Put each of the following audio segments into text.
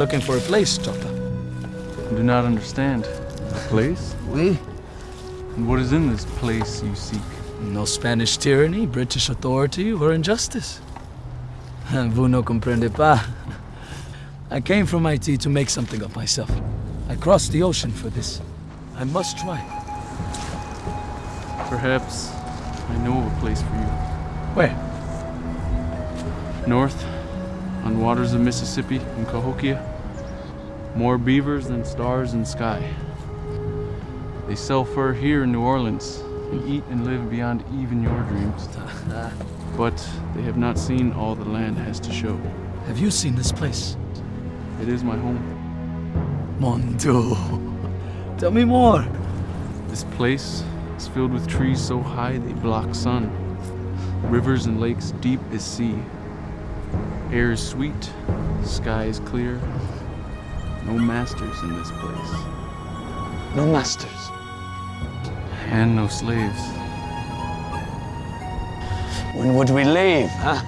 looking for a place, Chota. I do not understand. A place? We? And what is in this place you seek? No Spanish tyranny, British authority, or injustice. Vous no comprende pas. I came from IT to make something of myself. I crossed the ocean for this. I must try. Perhaps I know of a place for you. Where? North, on waters of Mississippi in Cahokia. More beavers than stars in sky. They sell fur here in New Orleans and eat and live beyond even your dreams. but they have not seen all the land has to show. Have you seen this place? It is my home. Mon Dieu. Tell me more. This place is filled with trees so high they block sun. Rivers and lakes deep as sea. Air is sweet, sky is clear. No masters in this place. No masters. And no slaves. When would we leave, huh?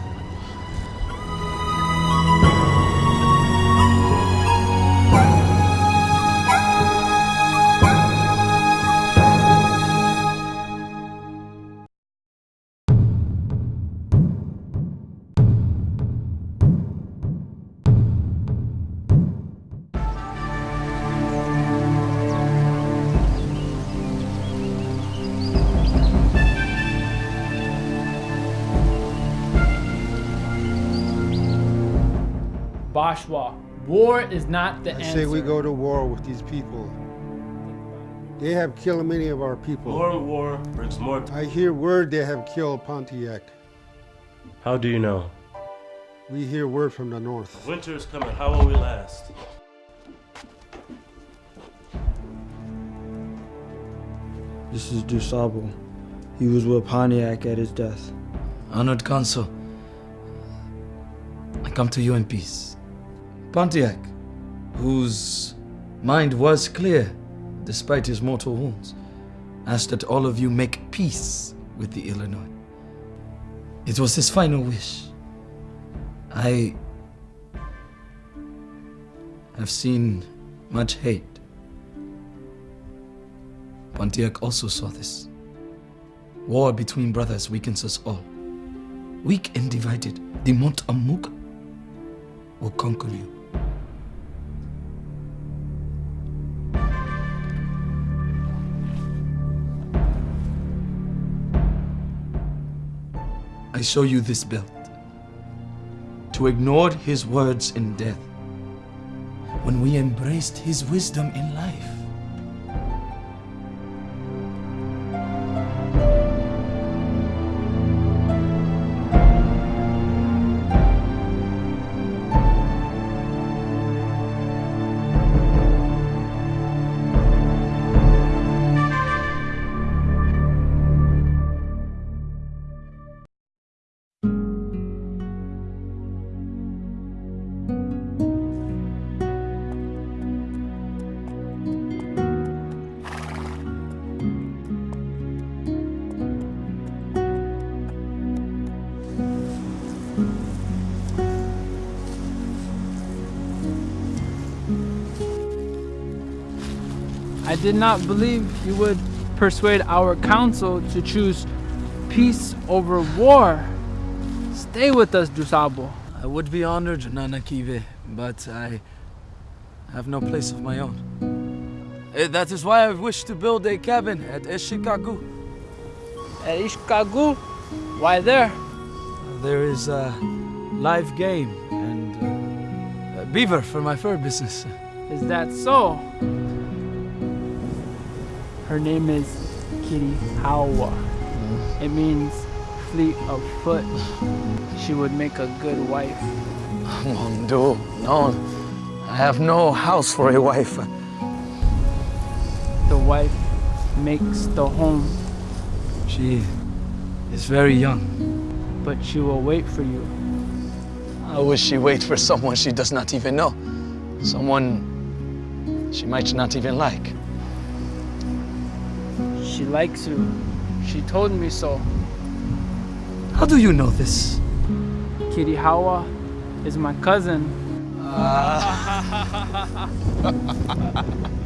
Bashwa, war is not the I answer. say we go to war with these people. They have killed many of our people. More war brings more. I hear word they have killed Pontiac. How do you know? We hear word from the north. Winter is coming. How will we last? This is Dusable. He was with Pontiac at his death. Honored Consul, I come to you in peace. Pontiac, whose mind was clear despite his mortal wounds, asked that all of you make peace with the Illinois. It was his final wish. I have seen much hate. Pontiac also saw this. War between brothers weakens us all. Weak and divided, the Mont Amuk will conquer you. I show you this belt. To ignore his words in death, when we embraced his wisdom in life. I did not believe you would persuade our council to choose peace over war. Stay with us, Dusable. I would be honored, Nanakive, but I have no place of my own. Eh, That is why I wish to build a cabin at Eshikagu. At Ishkagu? Why there? There is a live game and uh, a beaver for my fur business. Is that so? Her name is Kitty Hawa. It means fleet of foot. She would make a good wife. Mondo, no, I have no house for a wife. The wife makes the home, She is very young. but she will wait for you. How will she wait for someone she does not even know? Someone she might not even like. She likes you. She told me so. How do you know this? Kittihawa is my cousin. That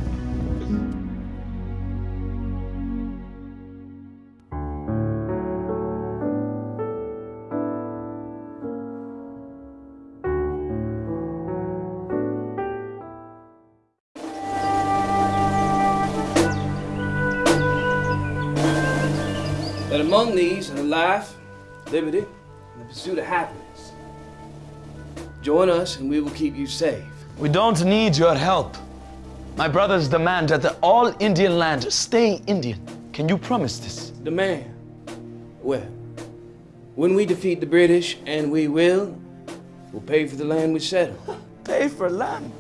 among these are life, liberty, and the pursuit of happiness. Join us and we will keep you safe. We don't need your help. My brothers demand that the all Indian land stay Indian. Can you promise this? Demand. Well, when we defeat the British, and we will, we'll pay for the land we settle. Pay for land.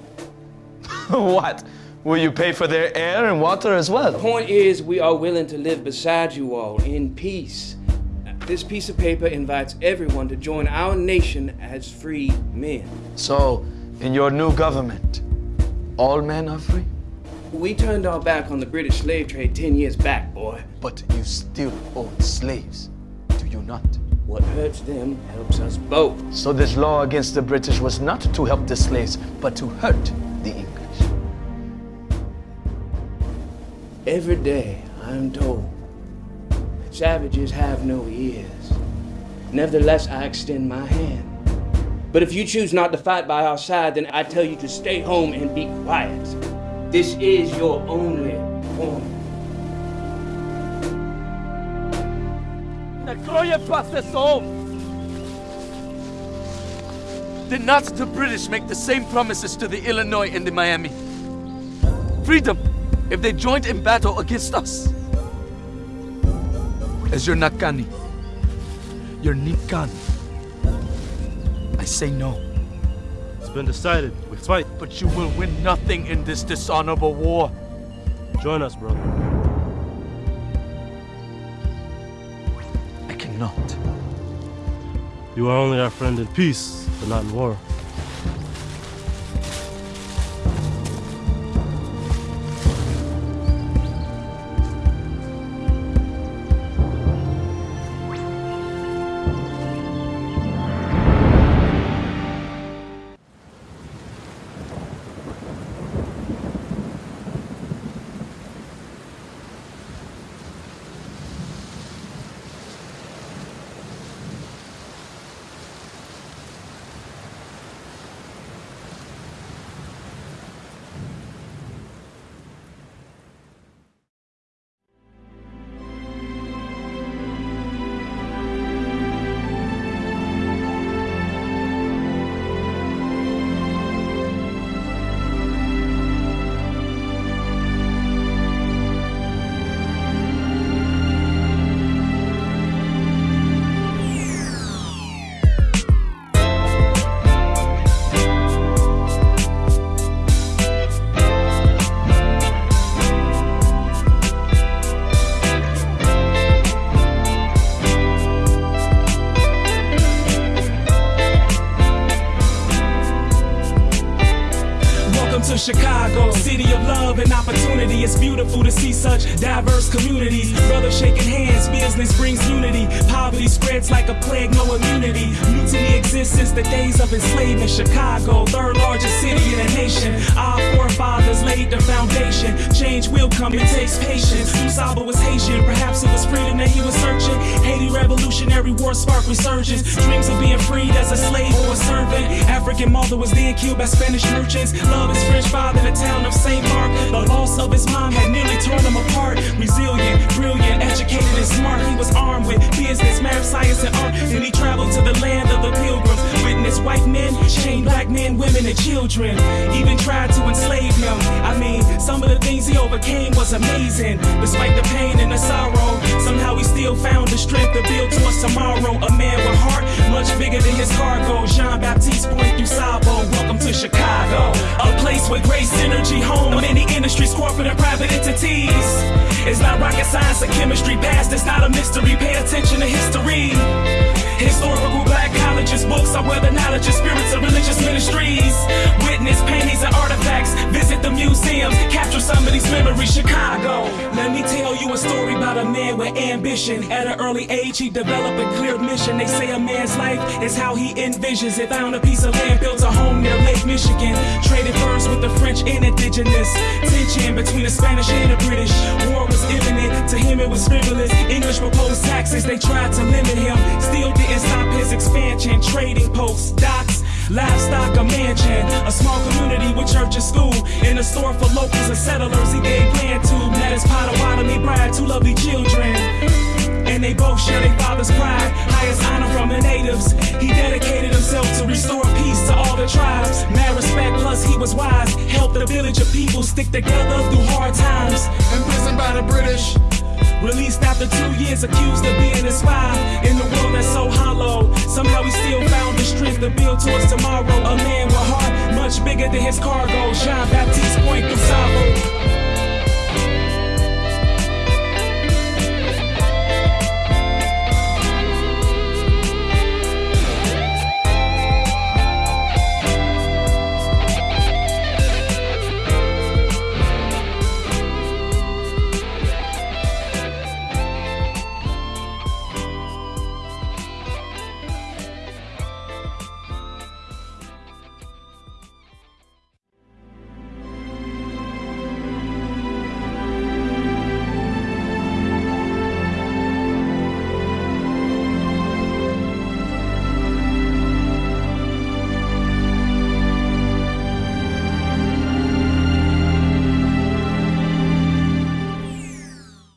what? Will you pay for their air and water as well? Point is, we are willing to live beside you all in peace. This piece of paper invites everyone to join our nation as free men. So, in your new government, all men are free? We turned our back on the British slave trade 10 years back, boy. But you still own slaves, do you not? What hurts them helps us both. So this law against the British was not to help the slaves, but to hurt the English. Every day, I'm told savages have no ears. Nevertheless, I extend my hand. But if you choose not to fight by our side, then I tell you to stay home and be quiet. This is your only warning. Did not the British make the same promises to the Illinois and the Miami? Freedom if they joined in battle against us. As your Nakani, your Nikan, I say no. It's been decided. We fight. But you will win nothing in this dishonorable war. Join us, brother. I cannot. You are only our friend in peace, but not in war. Love and opportunity. It's beautiful to see such diverse communities. Brothers shaking hands, business brings unity. Poverty spreads like a plague, no immunity. Mutiny exists since the days of enslavement. Chicago, third largest city in the nation. Our forefathers laid the foundation. Change will come, it takes patience. Usaba was Haitian, perhaps it was freedom that he was searching. Haiti Revolutionary War sparked resurgence. Dreams of being freed as a slave or a servant. African mother was then killed by Spanish merchants. Love his French father the town of St. Mark. The loss of his mom had nearly torn him apart. Resilient, brilliant, educated, and smart. He was armed with business, math, science, and art. And he traveled to the land of the pilgrims. Witnessed white men, chained black men, women, and children. Even tried to enslave him. I mean, some of the things he overcame was amazing. Despite the pain and the sorrow, somehow he still found the strength to build towards tomorrow. A man with heart much bigger than his cargo. Jean Baptiste Point du Sable. Welcome to Chicago, a place with great synergy, home many industries, corporate and private entities. It's not rocket science or chemistry, past it's not a mystery. Pay attention to history. Historical black colleges, books are where the knowledge of spirits and religious ministries. Museums, capture some of these memories. Chicago, let me tell you a story about a man with ambition. ambition. At an early age, he developed a clear mission. They say a man's life is how he envisions it. Found a piece of land, built a home near Lake Michigan. Traded furs with the French and indigenous. Tension between the Spanish and the British. War was imminent, to him it was frivolous. English proposed taxes, they tried to limit him. Still didn't stop his expansion. Trading posts, docks, livestock, a mansion. A small community with church and school. In a store for locals and settlers, he gave land to. Met his Potawatomi bride, two lovely children. And they both share their father's pride, highest honor from the natives. He dedicated himself to restore peace to all the tribes. Mad respect, plus he was wise. Helped the village of people stick together through hard times. Imprisoned by the British. Released after two years, accused of being a spy in the world that's so hollow. Somehow he still found the strength to build towards tomorrow. A man with heart much bigger than his cargo. Jean Baptiste Point du Sable.